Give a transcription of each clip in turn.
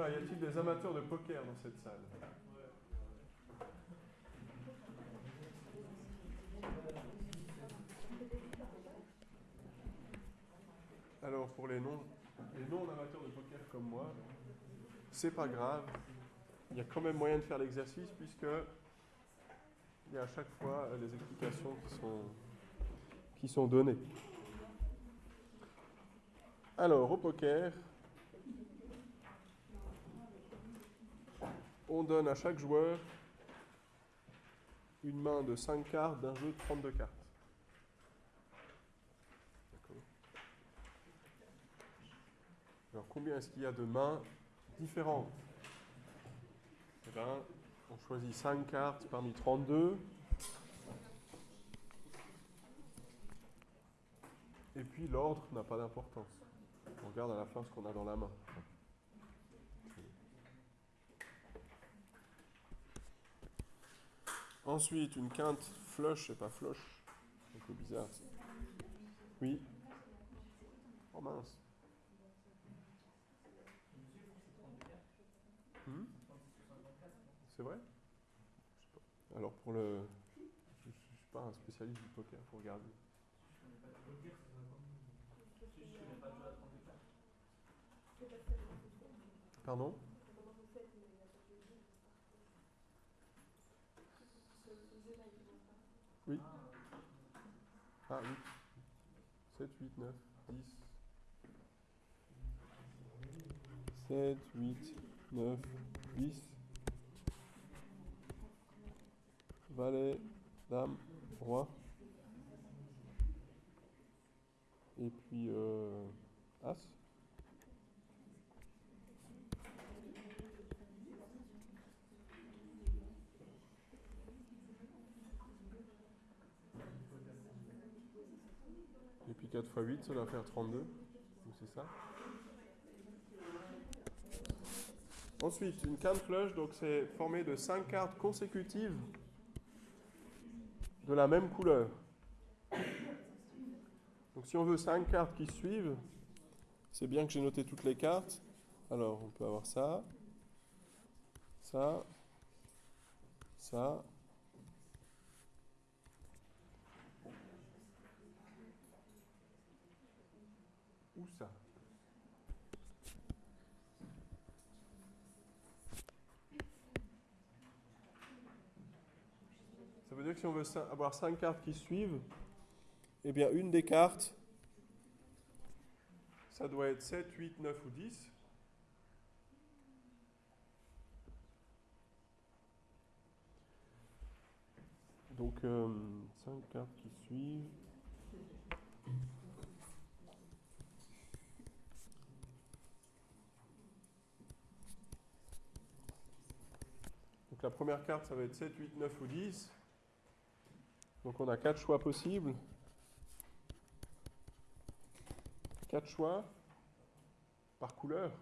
Y a-t-il des amateurs de poker dans cette salle? Alors pour les non, les non amateurs de poker comme moi, c'est pas grave. Il y a quand même moyen de faire l'exercice puisque il y a à chaque fois les explications qui sont, qui sont données. Alors au poker, on donne à chaque joueur une main de 5 cartes d'un jeu de 32 cartes. Alors combien est-ce qu'il y a de mains différentes? Eh bien, on choisit 5 cartes parmi 32. Et puis l'ordre n'a pas d'importance. On regarde à la fin ce qu'on a dans la main. Ensuite, une quinte flush et pas flush. Un peu bizarre. Oui. Oh mince. Hmm? C'est vrai? Alors pour le... Je ne suis pas un spécialiste du poker, il faut regarder. Pardon Oui. Ah oui. 7, 8, 9, 10. 7, 8, 9, 10. Valet, dame, roi. Et puis euh, As. Et puis 4 x 8, ça doit faire 32. Donc c'est ça. Ensuite, une carte flush, donc c'est formé de 5 cartes consécutives de la même couleur. Donc si on veut 5 cartes qui suivent, c'est bien que j'ai noté toutes les cartes. Alors on peut avoir ça, ça, ça, ou ça. Veut dire que si on veut avoir 5 cartes qui suivent, eh bien une des cartes, ça doit être 7, 8, 9 ou 10. Donc 5 euh, cartes qui suivent. La première carte, ça va être 7, 8, 9 ou 10. Donc on a quatre choix possibles. Quatre choix par couleur.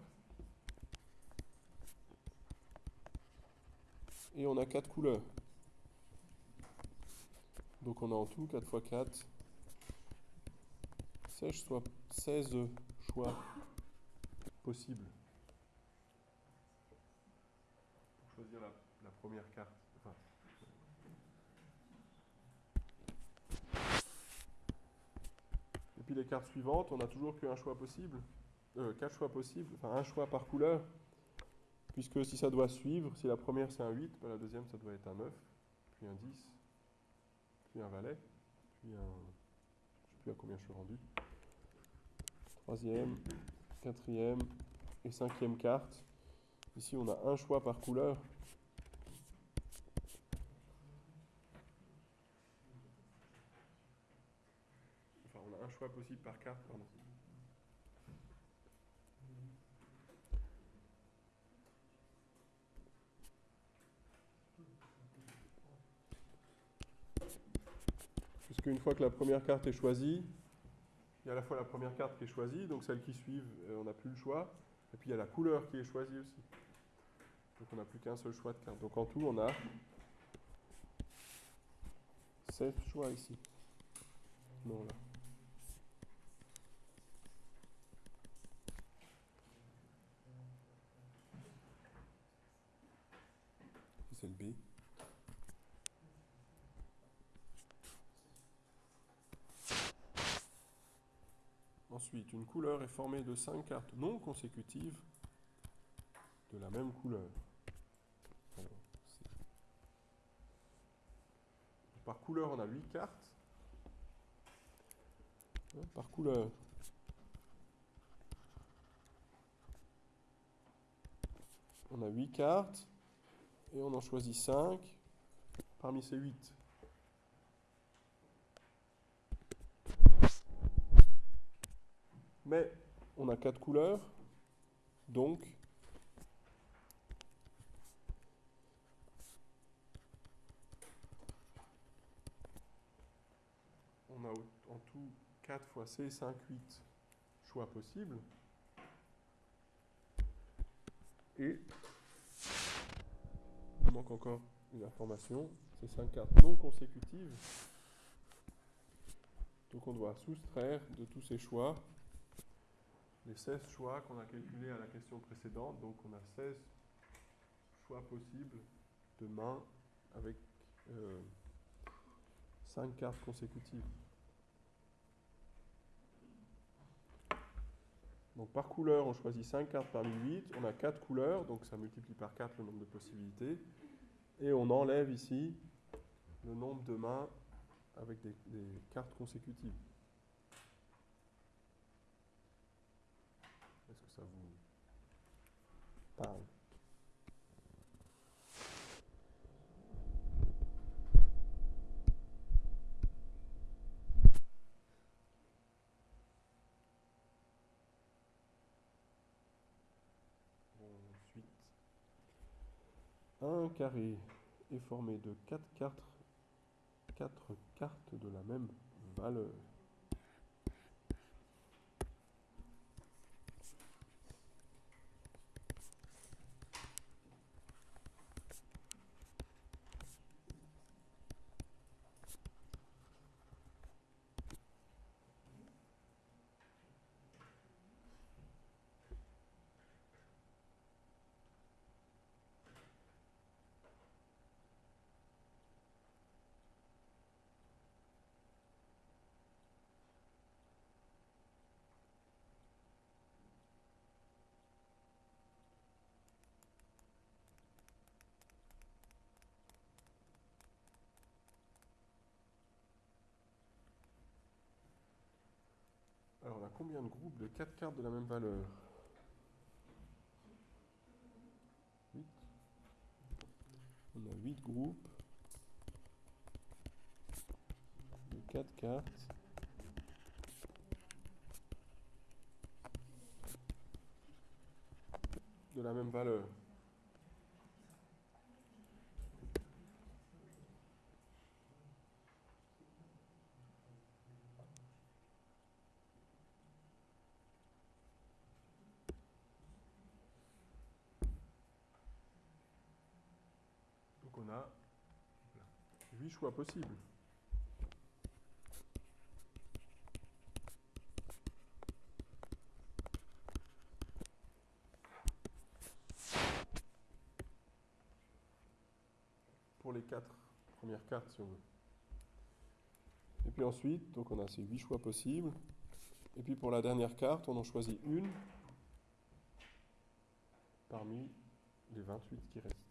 Et on a quatre couleurs. Donc on a en tout 4 x 4, 16 choix, 16 choix possibles. Pour choisir la première carte. Et puis les cartes suivantes, on n'a toujours qu'un choix possible, euh, quatre choix possibles, enfin un choix par couleur, puisque si ça doit suivre, si la première c'est un 8, ben la deuxième ça doit être un 9, puis un 10, puis un valet, puis un... Je ne sais plus à combien je suis rendu. Troisième, quatrième et cinquième carte. Ici on a un choix par couleur. un possible par carte, pardon. Puisque une fois que la première carte est choisie, il y a à la fois la première carte qui est choisie, donc celle qui suit, euh, on n'a plus le choix, et puis il y a la couleur qui est choisie aussi. Donc on n'a plus qu'un seul choix de carte. Donc en tout, on a 7 choix ici. Non, là. c'est le B. Ensuite, une couleur est formée de cinq cartes non consécutives de la même couleur. Par couleur, on a huit cartes. Hein, par couleur. On a huit cartes et on en choisit cinq parmi ces huit. Mais on a quatre couleurs, donc on a en tout 4 fois C, 5, 8 choix possibles. Et il manque encore une information, c'est 5 cartes non consécutives. Donc on doit soustraire de tous ces choix les 16 choix qu'on a calculés à la question précédente. Donc on a 16 choix possibles de main avec 5 euh, cartes consécutives. Donc par couleur, on choisit 5 cartes parmi 8. On a 4 couleurs, donc ça multiplie par 4 le nombre de possibilités. Et on enlève ici le nombre de mains avec des cartes consécutives. Est-ce que vous parle Ensuite, un carré est formé de 4 cartes, 4 cartes de la même valeur. Combien de groupes de 4 cartes de la même valeur 8. On a 8 groupes de 4 cartes. de la même valeur. On a 8 choix possibles. Pour les quatre premières cartes, si on veut. Et puis ensuite, on a ces 8 choix possibles. Et puis pour la dernière carte, on en choisit une parmi les 28 qui restent.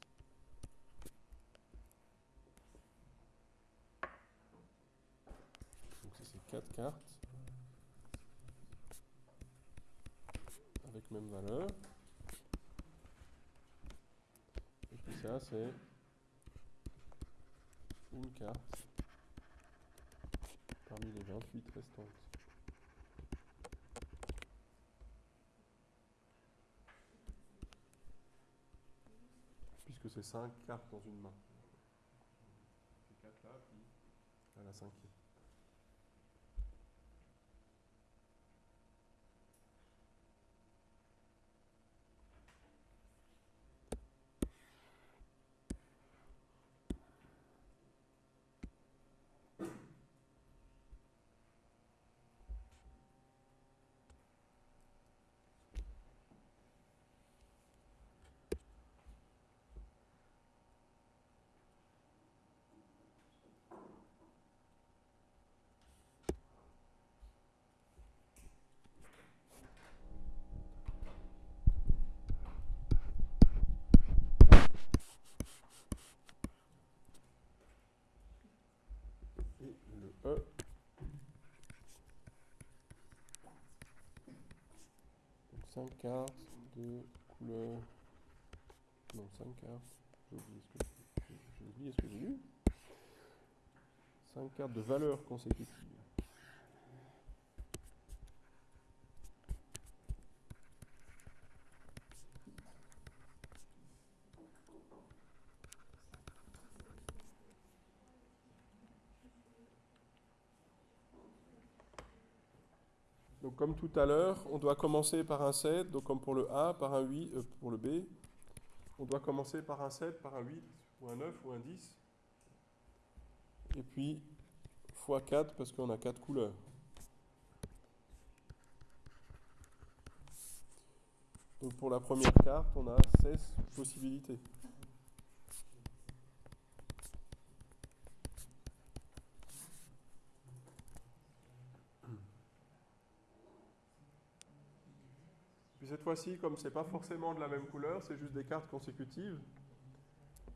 c'est 4 cartes avec même valeur. Et puis ça, c'est une carte parmi les 28 restantes. Puisque c'est 5 cartes dans une main. C'est 4 là, puis à la cinquième. 5 cartes de couleur. Non, 5 cartes. J'ai oublié ce que j'ai lu. 5 cartes de valeur consécutive. Comme tout à l'heure, on doit commencer par un 7, donc comme pour le A, par un 8, euh, pour le B. On doit commencer par un 7, par un 8, ou un 9, ou un 10. Et puis, x 4, parce qu'on a 4 couleurs. Donc pour la première carte, on a 16 possibilités. cette comme c'est pas forcément de la même couleur, c'est juste des cartes consécutives,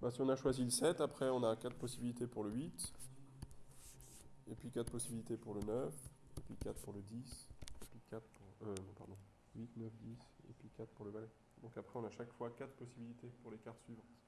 bah, si on a choisi le 7, après on a 4 possibilités pour le 8, et puis 4 possibilités pour le 9, et puis 4 pour le 10, et puis 4 pour... Euh, non, pardon. 8, 9, 10, et puis 4 pour le valet. Donc après on a chaque fois 4 possibilités pour les cartes suivantes.